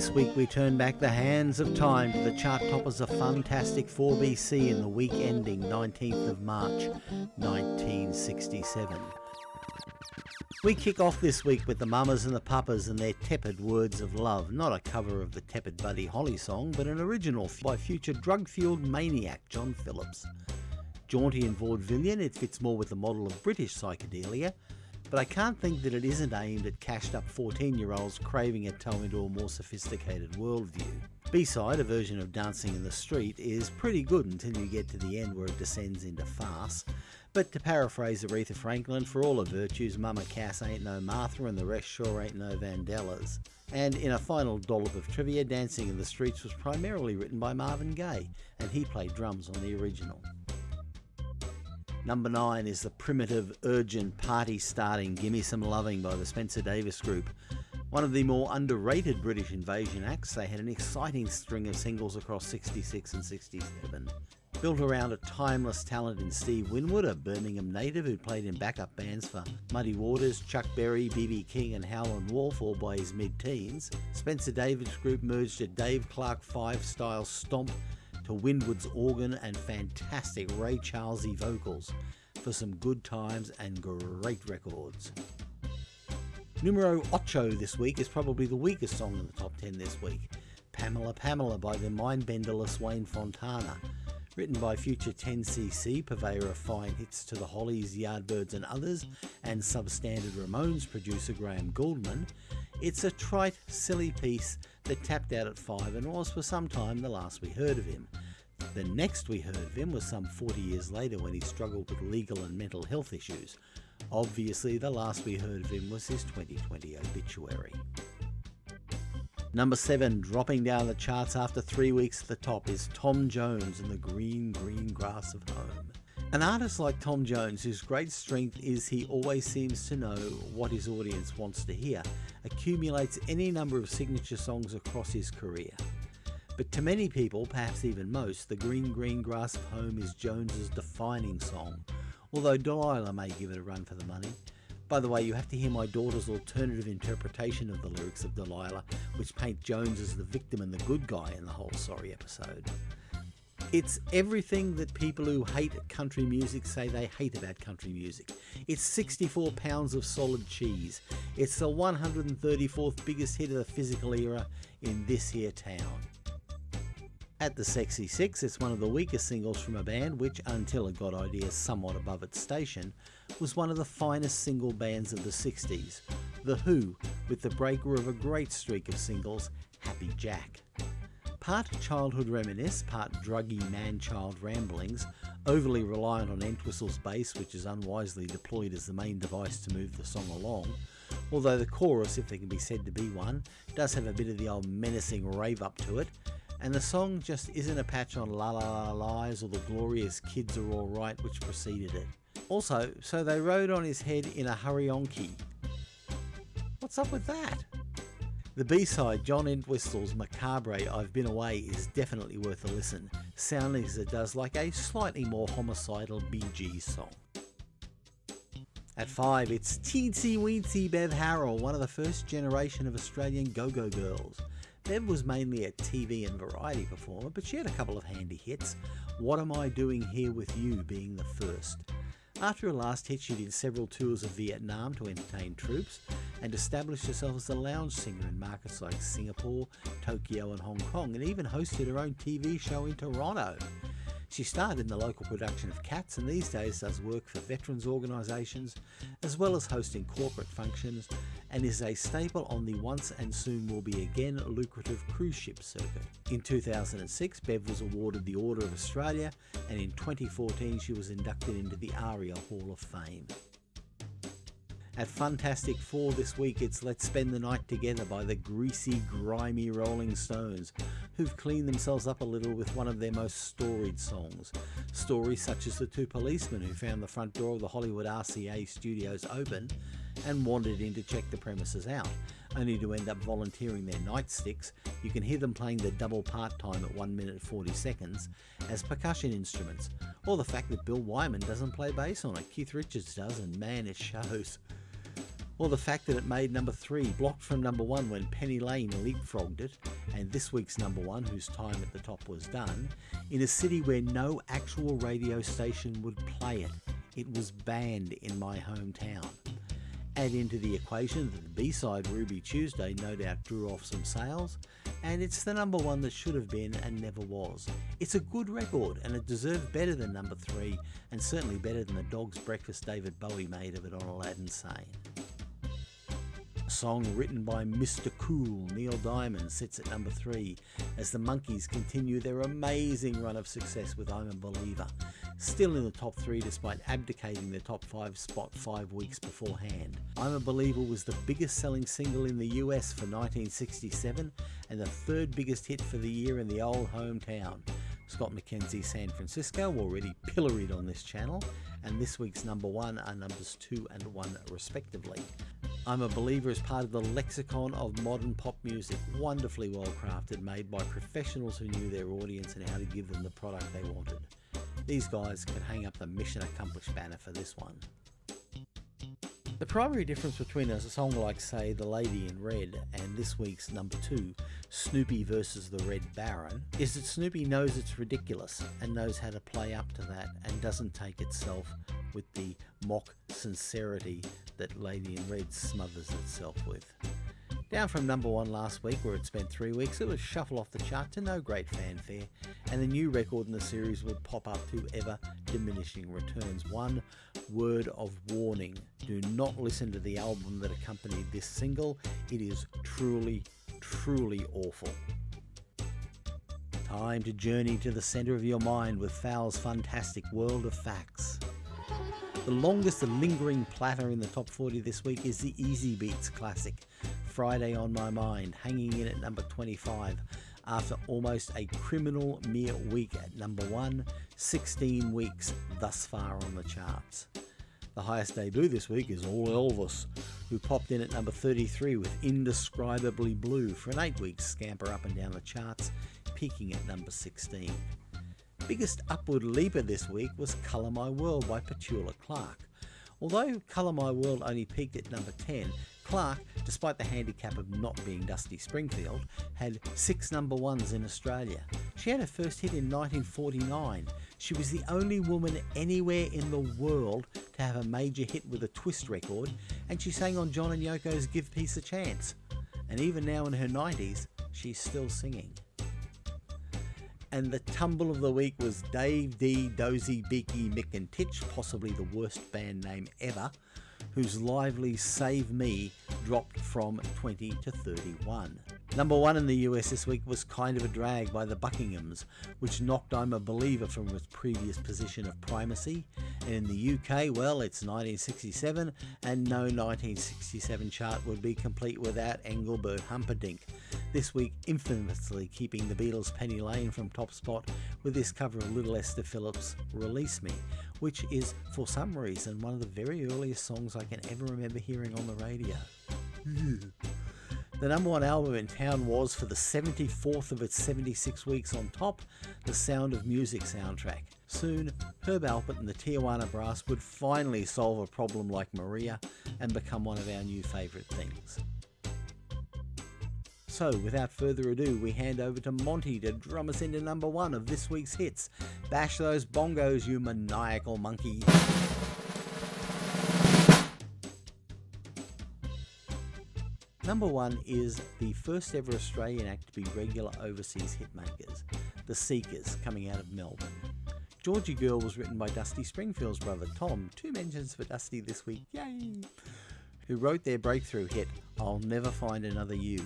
This week we turn back the hands of time to the chart toppers of Fantastic 4BC in the week ending 19th of March 1967. We kick off this week with the Mamas and the Papas and their tepid words of love. Not a cover of the tepid Buddy Holly song, but an original by future drug fueled maniac John Phillips. Jaunty and vaudevillian, it fits more with the model of British psychedelia, but I can't think that it isn't aimed at cashed up 14 year olds craving a toe into a more sophisticated worldview. B-side, a version of Dancing in the Street, is pretty good until you get to the end where it descends into farce. But to paraphrase Aretha Franklin, for all her virtues, Mama Cass ain't no Martha and the rest sure ain't no Vandellas. And in a final dollop of trivia, Dancing in the Streets was primarily written by Marvin Gaye, and he played drums on the original. Number 9 is the primitive, urgent, party starting Gimme Some Loving by the Spencer Davis Group. One of the more underrated British invasion acts, they had an exciting string of singles across 66 and 67. Built around a timeless talent in Steve Winwood, a Birmingham native who played in backup bands for Muddy Waters, Chuck Berry, B.B. King and Howlin' Wolf all by his mid-teens, Spencer Davis Group merged a Dave Clark 5 style stomp to organ and fantastic Ray Charlesy vocals for some good times and great records. Numero 8 this week is probably the weakest song in the top 10 this week. Pamela Pamela by the mindbenderless Wayne Fontana. Written by future 10cc, purveyor of fine hits to the Hollies, Yardbirds and others, and substandard Ramones producer Graham Gouldman, it's a trite, silly piece that tapped out at 5 and was for some time the last we heard of him. The next we heard of him was some 40 years later when he struggled with legal and mental health issues. Obviously, the last we heard of him was his 2020 obituary. Number 7, dropping down the charts after three weeks at the top, is Tom Jones and the Green Green Grass of Home. An artist like Tom Jones, whose great strength is he always seems to know what his audience wants to hear, accumulates any number of signature songs across his career. But to many people, perhaps even most, the Green Green Grass of Home is Jones's defining song, although Delilah may give it a run for the money. By the way, you have to hear my daughter's alternative interpretation of the lyrics of Delilah, which paint Jones as the victim and the good guy in the whole sorry episode. It's everything that people who hate country music say they hate about country music. It's 64 pounds of solid cheese. It's the 134th biggest hit of the physical era in this here town. At the Sexy Six, it's one of the weakest singles from a band which, until it got ideas somewhat above its station, was one of the finest single bands of the 60s, The Who, with the breaker of a great streak of singles, Happy Jack. Part childhood reminisce, part druggy man-child ramblings, overly reliant on Entwistle's bass which is unwisely deployed as the main device to move the song along, although the chorus, if there can be said to be one, does have a bit of the old menacing rave up to it, and the song just isn't a patch on La La La Lies or the glorious Kids Are Alright which preceded it. Also, so they rode on his head in a hurry-on-key. What's up with that? The B-side, John Entwistle's Macabre I've Been Away is definitely worth a listen, sounding as it does like a slightly more homicidal BG song. At 5, it's Teensy Weensy Bev Harrell, one of the first generation of Australian go-go girls. Bev was mainly a TV and variety performer, but she had a couple of handy hits, What Am I Doing Here With You being the first. After her last hit, she did several tours of Vietnam to entertain troops and established herself as a lounge singer in markets like Singapore, Tokyo and Hong Kong, and even hosted her own TV show in Toronto. She started in the local production of Cats and these days does work for veterans organisations as well as hosting corporate functions and is a staple on the once and soon will be again lucrative cruise ship circuit. In 2006 Bev was awarded the Order of Australia and in 2014 she was inducted into the ARIA Hall of Fame. At Fantastic 4 this week it's Let's Spend the Night Together by the greasy, grimy Rolling Stones, who've cleaned themselves up a little with one of their most storied songs. Stories such as the two policemen who found the front door of the Hollywood RCA studios open and wandered in to check the premises out, only to end up volunteering their nightsticks. You can hear them playing the double part time at 1 minute 40 seconds as percussion instruments, or the fact that Bill Wyman doesn't play bass on it, Keith Richards does, and man, it shows. Or the fact that it made number 3, blocked from number 1 when Penny Lane leapfrogged it, and this week's number 1, whose time at the top was done, in a city where no actual radio station would play it. It was banned in my hometown. Add into the equation that the B-side Ruby Tuesday no doubt drew off some sales, and it's the number one that should have been and never was. It's a good record and it deserved better than number three and certainly better than the dog's breakfast David Bowie made of it on Aladdin Sane. Song written by Mr. Cool, Neil Diamond, sits at number three as the Monkees continue their amazing run of success with I'm a Believer, still in the top three despite abdicating the top five spot five weeks beforehand. I'm a Believer was the biggest selling single in the US for 1967 and the third biggest hit for the year in the old hometown. Scott McKenzie San Francisco already pilloried on this channel, and this week's number one are numbers two and one respectively. I'm a Believer is part of the lexicon of modern pop music, wonderfully well crafted, made by professionals who knew their audience and how to give them the product they wanted. These guys could hang up the mission accomplished banner for this one. The primary difference between a song like, say, The Lady in Red and this week's number two, Snoopy versus the Red Baron, is that Snoopy knows it's ridiculous and knows how to play up to that and doesn't take itself with the mock sincerity that Lady in Red smothers itself with. Down from number one last week, where it spent three weeks, it would shuffle off the chart to no great fanfare, and the new record in the series would pop up to ever diminishing returns. One word of warning do not listen to the album that accompanied this single, it is truly, truly awful. Time to journey to the centre of your mind with Fowl's fantastic world of facts. The longest lingering platter in the top 40 this week is the Easybeats classic, Friday on My Mind, hanging in at number 25 after almost a criminal mere week at number 1, 16 weeks thus far on the charts. The highest debut this week is All Elvis, who popped in at number 33 with Indescribably Blue for an 8 week scamper up and down the charts, peaking at number 16 biggest upward leaper this week was Colour My World by Petula Clark. Although Colour My World only peaked at number 10, Clark, despite the handicap of not being Dusty Springfield, had six number ones in Australia. She had her first hit in 1949. She was the only woman anywhere in the world to have a major hit with a twist record, and she sang on John and Yoko's Give Peace a Chance. And even now in her 90s, she's still singing and the tumble of the week was Dave Dee, Dozy, Beaky, Mick and Titch, possibly the worst band name ever, whose lively Save Me dropped from 20 to 31. Number one in the US this week was Kind of a Drag by the Buckinghams, which knocked I'm a Believer from its previous position of primacy. And in the UK, well, it's 1967, and no 1967 chart would be complete without Engelbert Humperdinck. This week, infamously keeping the Beatles' Penny Lane from top spot with this cover of Little Esther Phillips' Release Me, which is, for some reason, one of the very earliest songs I can ever remember hearing on the radio. The number one album in town was, for the 74th of its 76 weeks on top, the Sound of Music soundtrack. Soon, Herb Alpert and the Tijuana Brass would finally solve a problem like Maria and become one of our new favourite things. So, without further ado, we hand over to Monty to drum us into number one of this week's hits. Bash those bongos, you maniacal monkey. Number one is the first ever Australian act to be regular overseas hitmakers, The Seekers, coming out of Melbourne. Georgie Girl was written by Dusty Springfield's brother Tom, two mentions for Dusty this week, yay! Who wrote their breakthrough hit, I'll Never Find Another You,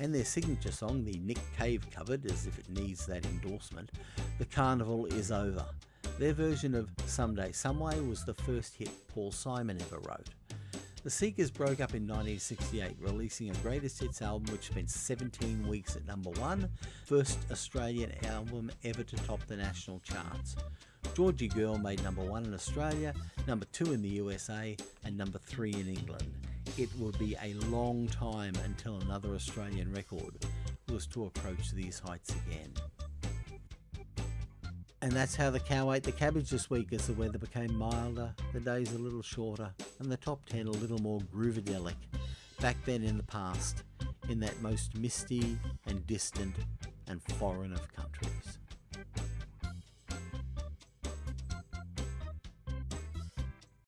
and their signature song, the Nick Cave covered, as if it needs that endorsement, The Carnival Is Over. Their version of Someday Someway was the first hit Paul Simon ever wrote. The Seekers broke up in 1968, releasing a greatest hits album which spent 17 weeks at number one, first Australian album ever to top the national charts. Georgie Girl made number one in Australia, number two in the USA, and number three in England. It would be a long time until another Australian record was to approach these heights again. And that's how the cow ate the cabbage this week as the weather became milder, the days a little shorter, and the top 10 a little more groovadelic. Back then in the past, in that most misty and distant and foreign of countries.